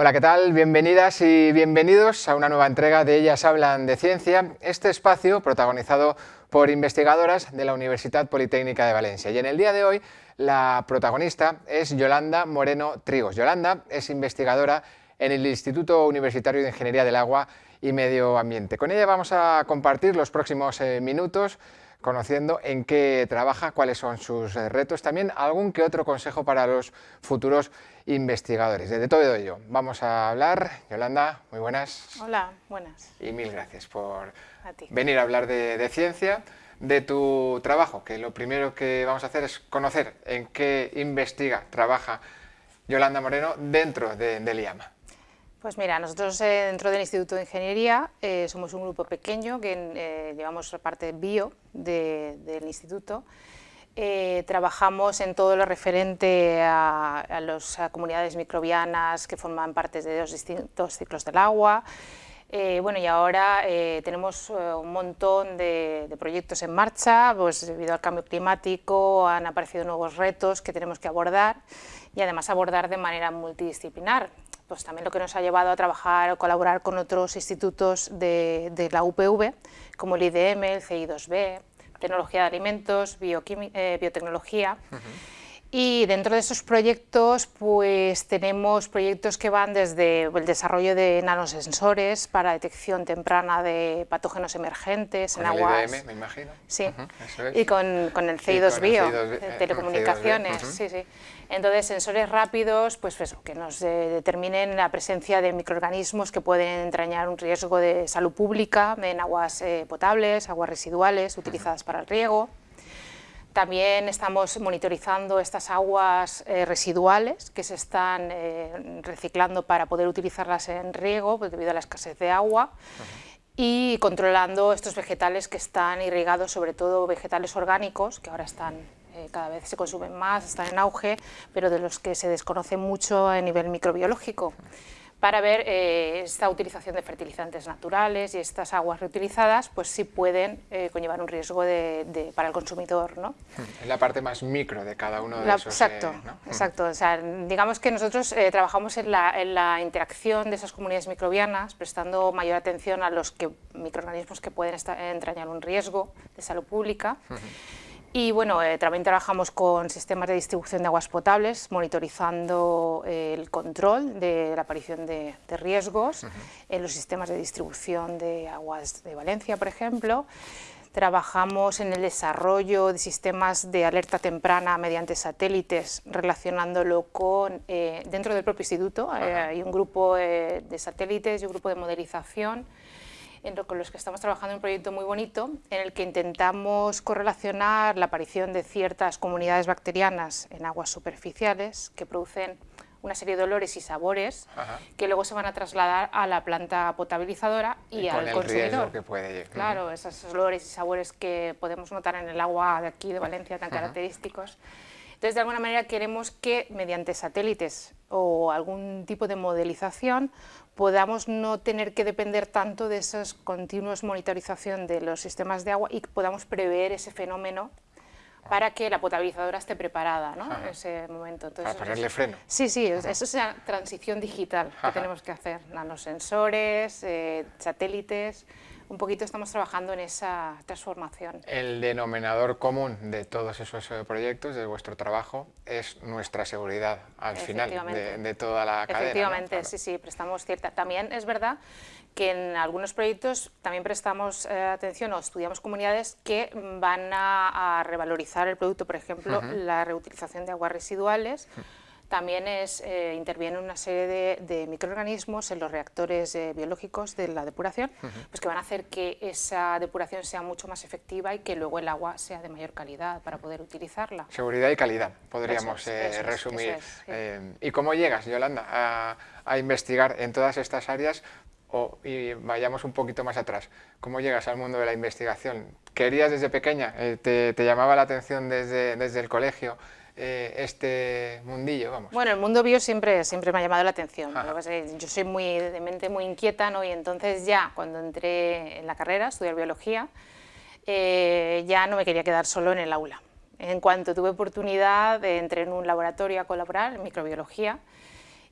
Hola, ¿qué tal? Bienvenidas y bienvenidos a una nueva entrega de Ellas Hablan de Ciencia, este espacio protagonizado por investigadoras de la Universidad Politécnica de Valencia. Y en el día de hoy la protagonista es Yolanda Moreno Trigos. Yolanda es investigadora en el Instituto Universitario de Ingeniería del Agua y Medio Ambiente. Con ella vamos a compartir los próximos eh, minutos conociendo en qué trabaja, cuáles son sus eh, retos, también algún que otro consejo para los futuros investigadores. De todo ello vamos a hablar. Yolanda, muy buenas. Hola, buenas. Y mil gracias por venir a hablar de, ciencia, de tu trabajo, que lo primero que vamos a hacer es conocer en qué investiga, trabaja Yolanda Moreno dentro de, del IAMA. Pues mira, nosotros eh, dentro del Instituto de Ingeniería eh, somos un grupo pequeño que eh, llevamos la parte bio del instituto. trabajamos en todo lo referente a, las comunidades microbianas que forman parte de los distintos ciclos del agua. bueno, y ahora tenemos un montón de, de, proyectos en marcha, pues debido al cambio climático han aparecido nuevos retos que tenemos que abordar y además abordar de manera multidisciplinar pues también lo que nos ha llevado a trabajar o colaborar con otros institutos de, la UPV, como el IDM, el CI2B, Tecnología de Alimentos, eh, Biotecnología. Y dentro de esos proyectos, pues tenemos proyectos que van desde el desarrollo de nanosensores para detección temprana de patógenos emergentes en aguas. IDM, me imagino. Sí, y con, el CI2 Bio, de telecomunicaciones, sí, sí. Entonces, sensores rápidos, pues eso, que nos determinen la presencia de microorganismos que pueden entrañar un riesgo de salud pública en aguas eh, potables, aguas residuales utilizadas para el riego. También estamos monitorizando estas aguas eh, residuales que se están eh, reciclando para poder utilizarlas en riego pues, debido a la escasez de agua y controlando estos vegetales que están irrigados, sobre todo vegetales orgánicos, que ahora están eh, cada vez se consumen más, están en auge, pero de los que se desconoce mucho a nivel microbiológico para ver eh, esta utilización de fertilizantes naturales y estas aguas reutilizadas, pues sí pueden eh, conllevar un riesgo de, para el consumidor. ¿no? Es la parte más micro de cada uno de esos... Exacto, eh, exacto. O sea, digamos que nosotros trabajamos en la, en la, interacción de esas comunidades microbianas, prestando mayor atención a los que, microorganismos que pueden entrañar un riesgo de salud pública. Y bueno, eh, también trabajamos con sistemas de distribución de aguas potables, monitorizando eh, el control de la aparición de, riesgos en los sistemas de distribución de aguas de Valencia, por ejemplo. Trabajamos en el desarrollo de sistemas de alerta temprana mediante satélites, relacionándolo con, eh, dentro del propio instituto, hay un grupo de satélites y un grupo de modelización con los que estamos trabajando en un proyecto muy bonito en el que intentamos correlacionar la aparición de ciertas comunidades bacterianas en aguas superficiales que producen una serie de olores y sabores que luego se van a trasladar a la planta potabilizadora y, al consumidor. Que puede Claro, esos olores y sabores que podemos notar en el agua de aquí de Valencia tan característicos. Entonces, de alguna manera queremos que mediante satélites o algún tipo de modelización podamos no tener que depender tanto de esas continuas monitorización de los sistemas de agua y podamos prever ese fenómeno para que la potabilizadora esté preparada ¿no? en ese momento. Entonces, para ponerle freno. Sí, sí, eso es la transición digital que tenemos que hacer, nanosensores, eh, satélites, un poquito estamos trabajando en esa transformación. El denominador común de todos esos eh, proyectos, de vuestro trabajo, es nuestra seguridad al final de, toda la cadena. Efectivamente, sí, sí, prestamos cierta... También es verdad que en algunos proyectos también prestamos eh, atención o estudiamos comunidades que van a, revalorizar el producto, por ejemplo, la reutilización de aguas residuales, también es, eh, interviene una serie de, microorganismos en los reactores eh, biológicos de la depuración, pues que van a hacer que esa depuración sea mucho más efectiva y que luego el agua sea de mayor calidad para poder utilizarla. Seguridad y calidad, podríamos eh, resumir. ¿Y cómo llegas, Yolanda, a, investigar en todas estas áreas o, y vayamos un poquito más atrás, ¿cómo llegas al mundo de la investigación? ¿Querías desde pequeña? Te, ¿Te, llamaba la atención desde, desde el colegio? Eh, este mundillo, vamos. Bueno, el mundo bio siempre, siempre me ha llamado la atención. Yo soy muy, de mente muy inquieta, ¿no? Y entonces ya, cuando entré en la carrera, a estudiar biología, eh, ya no me quería quedar solo en el aula. En cuanto tuve oportunidad, entré en un laboratorio a colaborar en microbiología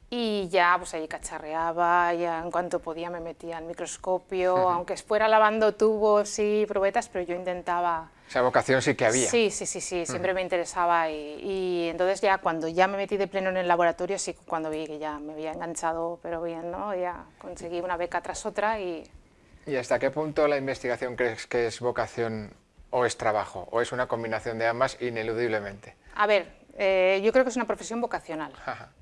y ya pues ahí cacharreaba, ya en cuanto podía me metía al microscopio, aunque fuera lavando tubos y probetas, pero yo intentaba... Esa vocación sí que había. Sí, sí, sí, sí siempre me interesaba y, y, entonces ya cuando ya me metí de pleno en el laboratorio, sí, cuando vi que ya me había enganchado, pero bien, ¿no? Ya conseguí una beca tras otra y... ¿Y hasta qué punto la investigación crees que es vocación o es trabajo? ¿O es una combinación de ambas ineludiblemente? A ver, eh, yo creo que es una profesión vocacional.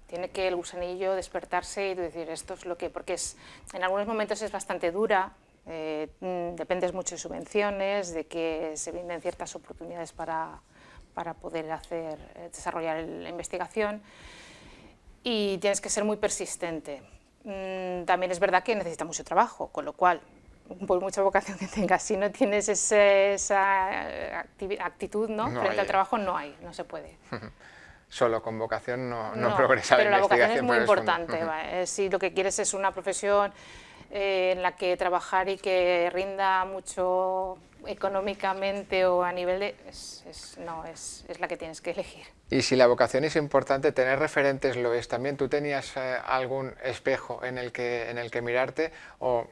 Tiene que el gusanillo despertarse y decir esto es lo que... Porque es, en algunos momentos es bastante dura, eh, mm, dependes mucho de subvenciones, de que se brinden ciertas oportunidades para, para poder hacer, eh, desarrollar la investigación y tienes que ser muy persistente. Mm, también es verdad que necesita mucho trabajo, con lo cual, por mucha vocación que tengas, si no tienes esa actitud ¿no? frente al trabajo, no hay, no se puede. solo con vocación no, no, progresa pero la vocación es muy importante. Eh, si lo que quieres es una profesión eh, en la que trabajar y que rinda mucho económicamente o a nivel de... no, es, es, la que tienes que elegir. Y si la vocación es importante, tener referentes lo es también. ¿Tú tenías eh, algún espejo en el que, en el que mirarte o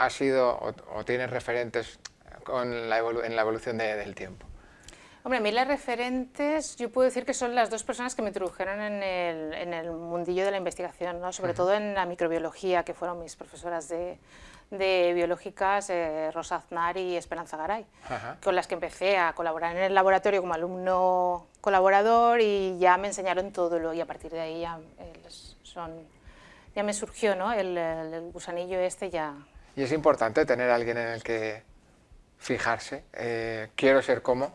has sido o, tienes referentes con la en la evolución del tiempo? Hombre, a mí las referentes, yo puedo decir que son las dos personas que me introdujeron en el, en el mundillo de la investigación, ¿no? sobre todo en la microbiología, que fueron mis profesoras de, de biológicas, eh, Rosa Aznar y Esperanza Garay, con las que empecé a colaborar en el laboratorio como alumno colaborador y ya me enseñaron todo lo, y a partir de ahí ya, eh, son, ya me surgió ¿no? el, el, gusanillo este ya. Y es importante tener a alguien en el que fijarse, eh, quiero ser como,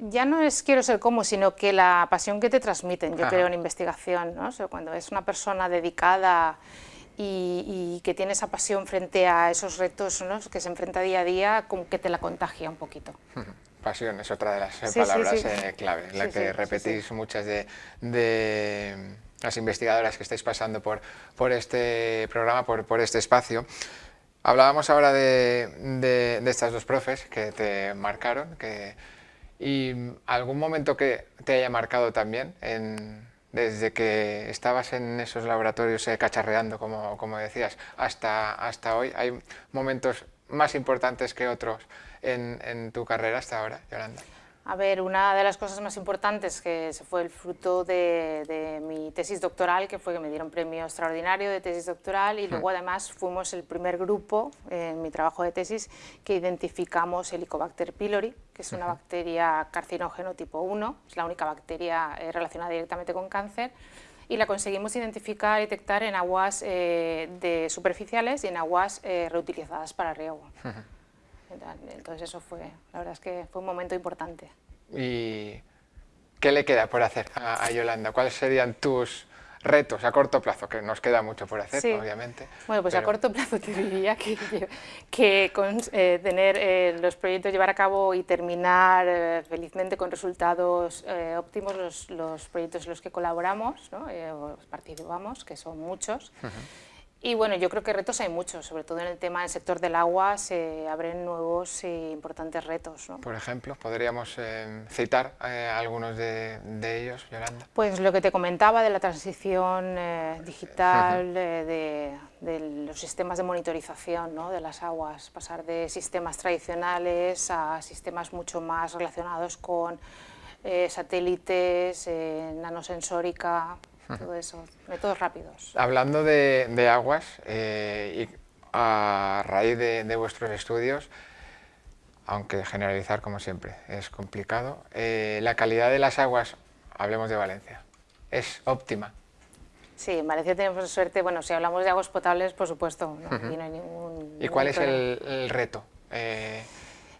ya no es quiero ser como, sino que la pasión que te transmiten, yo creo, en investigación, ¿no? cuando es una persona dedicada y, que tiene esa pasión frente a esos retos ¿no? que se enfrenta día a día, como que te la contagia un poquito. Pasión es otra de las palabras eh, clave, la que repetís muchas de, las investigadoras que estáis pasando por, por este programa, por, por este espacio. Hablábamos ahora de, de, estas dos profes que te marcaron, que ¿Y algún momento que te haya marcado también, desde que estabas en esos laboratorios eh, cacharreando, como, como decías, hasta, hasta hoy? ¿Hay momentos más importantes que otros en, en tu carrera hasta ahora, Yolanda? A ver, una de las cosas más importantes que fue el fruto de, mi tesis doctoral, que fue que me dieron premio extraordinario de tesis doctoral y luego además fuimos el primer grupo en mi trabajo de tesis que identificamos Helicobacter pylori, que es una bacteria carcinógeno tipo 1, es la única bacteria eh, relacionada directamente con cáncer y la conseguimos identificar y detectar en aguas eh, de superficiales y en aguas eh, reutilizadas para riego. Entonces eso fue, la verdad es que fue un momento importante. ¿Y qué le queda por hacer a, Yolanda? ¿Cuáles serían tus retos a corto plazo? Que nos queda mucho por hacer, obviamente. Bueno, pues a corto plazo te diría que, que con, eh, tener eh, los proyectos, llevar a cabo y terminar eh, felizmente con resultados óptimos los, los, proyectos en los que colaboramos, ¿no? participamos, que son muchos. Y bueno, yo creo que retos hay muchos, sobre todo en el tema del sector del agua se abren nuevos e importantes retos. ¿no? Por ejemplo, ¿podríamos eh, citar eh, algunos de, ellos, Yolanda? Pues lo que te comentaba de la transición eh, digital, de, los sistemas de monitorización ¿no? de las aguas, pasar de sistemas tradicionales a sistemas mucho más relacionados con satélites, nanosensórica, todo eso, métodos rápidos. Hablando de, aguas, eh, y a raíz de, vuestros estudios, aunque generalizar como siempre es complicado, eh, la calidad de las aguas, hablemos de Valencia, es óptima. Sí, en Valencia tenemos suerte, bueno, si hablamos de aguas potables, por supuesto, no, hay ningún... ¿Y cuál es el, reto? Eh,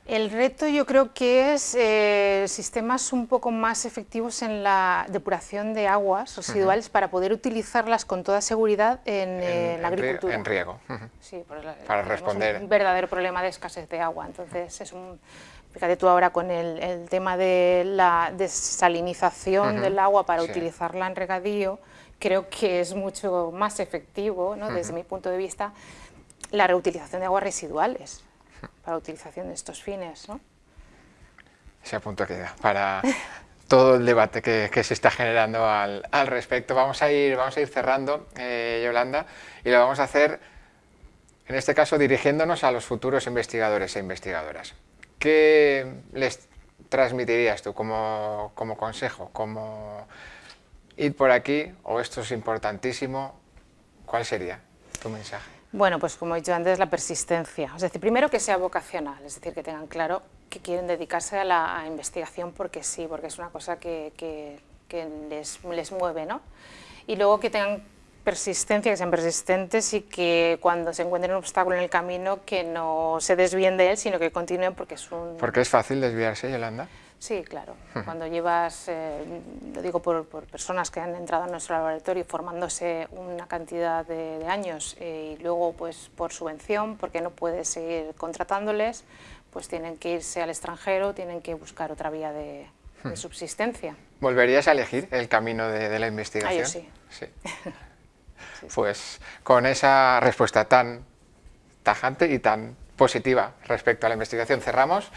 el reto yo creo que es eh, sistemas un poco más efectivos en la depuración de aguas residuales para poder utilizarlas con toda seguridad en, eh, la agricultura. En riego. Sí, para responder. un verdadero problema de escasez de agua. Entonces, es un, fíjate tú ahora con el, tema de la desalinización del agua para utilizarla en regadío, creo que es mucho más efectivo, ¿no? desde mi punto de vista, la reutilización de aguas residuales para utilización de estos fines. ¿no? Ese punto queda para todo el debate que, se está generando al, respecto. Vamos a ir, vamos a ir cerrando, eh, Yolanda, y lo vamos a hacer, en este caso, dirigiéndonos a los futuros investigadores e investigadoras. ¿Qué les transmitirías tú como, como consejo? Como ir por aquí, o esto es importantísimo, ¿cuál sería tu mensaje? Bueno, pues como he dicho antes, la persistencia. Es decir, primero que sea vocacional, es decir, que tengan claro que quieren dedicarse a la investigación porque sí, porque es una cosa que, que, les, les, mueve, ¿no? Y luego que tengan persistencia, que sean persistentes y que cuando se encuentren un obstáculo en el camino que no se desvíen de él, sino que continúen porque es un... Porque es fácil desviarse, Yolanda. Sí, claro. Cuando llevas, eh, lo digo por, personas que han entrado en nuestro laboratorio formándose una cantidad de, años eh, y luego pues por subvención, porque no puedes seguir contratándoles, pues tienen que irse al extranjero, tienen que buscar otra vía de, subsistencia. ¿Volverías a elegir el camino de, la investigación? Ah, yo sí. sí. Pues con esa respuesta tan tajante y tan positiva respecto a la investigación cerramos.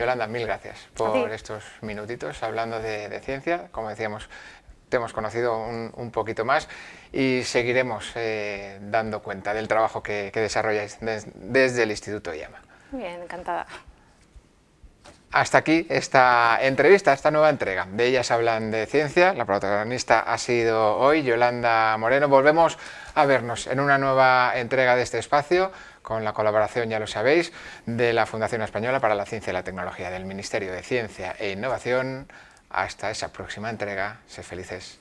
Yolanda, mil gracias por estos minutitos hablando de, ciencia. Como decíamos, te hemos conocido un, poquito más y seguiremos eh, dando cuenta del trabajo que, desarrolláis desde el Instituto IAMA. Bien, encantada. Hasta aquí esta entrevista, esta nueva entrega de Ellas Hablan de Ciencia. La protagonista ha sido hoy Yolanda Moreno. Volvemos a vernos en una nueva entrega de este espacio con la colaboración, ya lo sabéis, de la Fundación Española para la Ciencia y la Tecnología del Ministerio de Ciencia e Innovación. Hasta esa próxima entrega, sé felices.